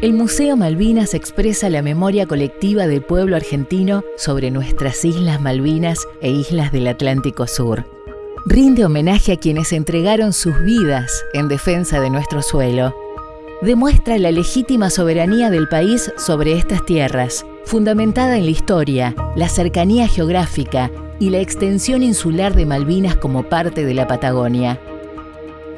El Museo Malvinas expresa la memoria colectiva del pueblo argentino sobre nuestras Islas Malvinas e islas del Atlántico Sur. Rinde homenaje a quienes entregaron sus vidas en defensa de nuestro suelo. Demuestra la legítima soberanía del país sobre estas tierras, fundamentada en la historia, la cercanía geográfica y la extensión insular de Malvinas como parte de la Patagonia.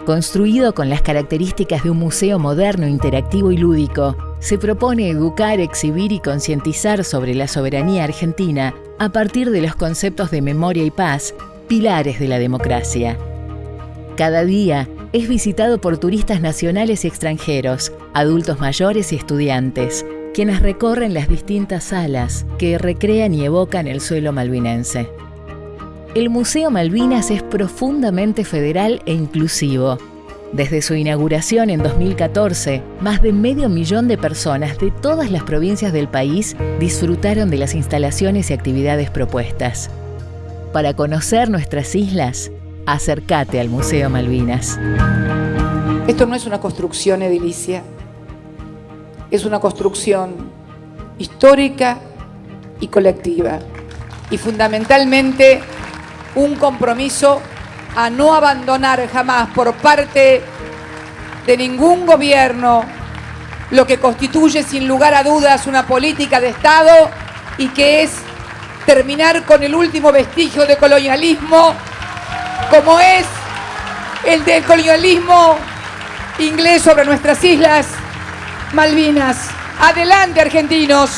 Construido con las características de un museo moderno, interactivo y lúdico, se propone educar, exhibir y concientizar sobre la soberanía argentina a partir de los conceptos de memoria y paz, pilares de la democracia. Cada día es visitado por turistas nacionales y extranjeros, adultos mayores y estudiantes, quienes recorren las distintas salas que recrean y evocan el suelo malvinense. El Museo Malvinas es profundamente federal e inclusivo. Desde su inauguración en 2014, más de medio millón de personas de todas las provincias del país disfrutaron de las instalaciones y actividades propuestas. Para conocer nuestras islas, acércate al Museo Malvinas. Esto no es una construcción edilicia, es una construcción histórica y colectiva. Y fundamentalmente un compromiso a no abandonar jamás por parte de ningún gobierno lo que constituye sin lugar a dudas una política de Estado y que es terminar con el último vestigio de colonialismo como es el del colonialismo inglés sobre nuestras islas Malvinas. Adelante argentinos.